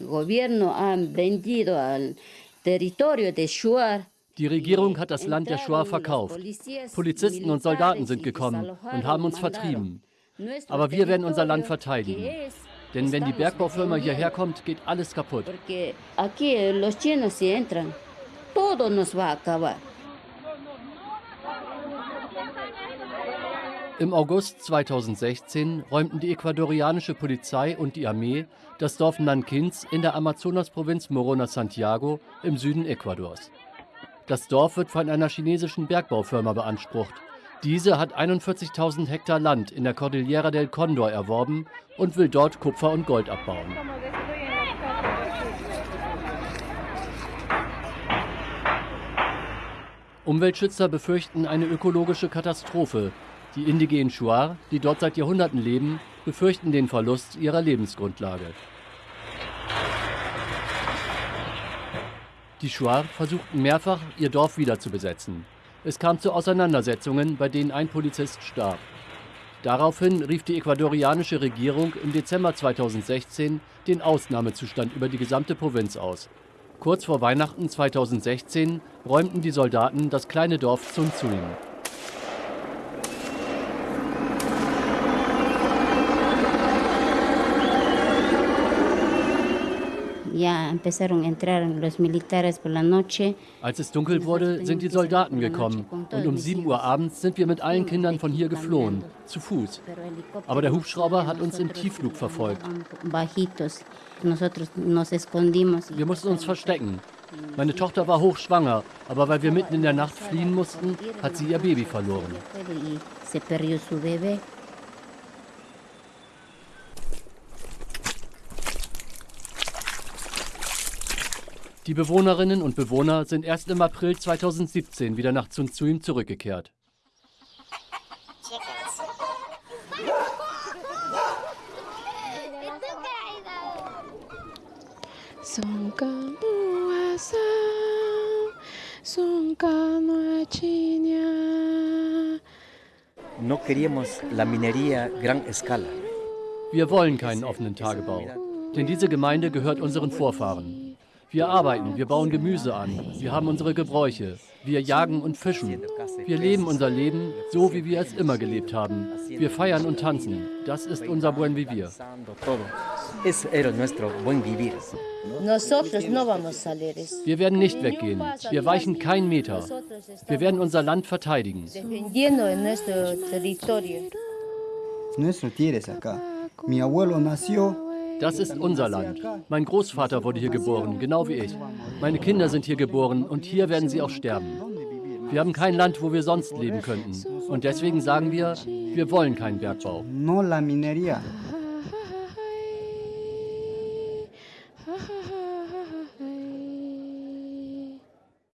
gobierno ha vendido al territorio de Shuar Die Regierung hat das Land der Shoah verkauft. Polizisten und Soldaten sind gekommen und haben uns vertrieben. Aber wir werden unser Land verteidigen. Denn wenn die Bergbaufirma hierher kommt, geht alles kaputt. Im August 2016 räumten die ecuadorianische Polizei und die Armee das Dorf Nankins in der Amazonasprovinz Morona Santiago im Süden Ecuadors. Das Dorf wird von einer chinesischen Bergbaufirma beansprucht. Diese hat 41.000 Hektar Land in der Cordillera del Condor erworben und will dort Kupfer und Gold abbauen. Umweltschützer befürchten eine ökologische Katastrophe. Die indigenen Shuar, die dort seit Jahrhunderten leben, befürchten den Verlust ihrer Lebensgrundlage. Die Shuar versuchten mehrfach, ihr Dorf wieder zu besetzen. Es kam zu Auseinandersetzungen, bei denen ein Polizist starb. Daraufhin rief die ecuadorianische Regierung im Dezember 2016 den Ausnahmezustand über die gesamte Provinz aus. Kurz vor Weihnachten 2016 räumten die Soldaten das kleine Dorf Als es dunkel wurde, sind die Soldaten gekommen und um 7 Uhr abends sind wir mit allen Kindern von hier geflohen, zu Fuß. Aber der Hubschrauber hat uns im Tiefflug verfolgt. Wir mussten uns verstecken. Meine Tochter war hochschwanger, aber weil wir mitten in der Nacht fliehen mussten, hat sie ihr Baby verloren. Die Bewohnerinnen und Bewohner sind erst im April 2017 wieder nach Zunzuim zurückgekehrt. No queríamos la minería gran escala. Wir wollen keinen offenen Tagebau, denn diese Gemeinde gehört unseren Vorfahren. Wir arbeiten, wir bauen Gemüse an, wir haben unsere Gebräuche, wir jagen und fischen. Wir leben unser Leben so, wie wir es immer gelebt haben. Wir feiern und tanzen. Das ist unser Buen Vivir. Wir werden nicht weggehen. Wir weichen keinen Meter. Wir werden unser Land verteidigen. Nuestro tierra acá. Mi abuelo nació das ist unser Land. Mein Großvater wurde hier geboren, genau wie ich. Meine Kinder sind hier geboren und hier werden sie auch sterben. Wir haben kein Land, wo wir sonst leben könnten. Und deswegen sagen wir, wir wollen keinen Bergbau. No la minería.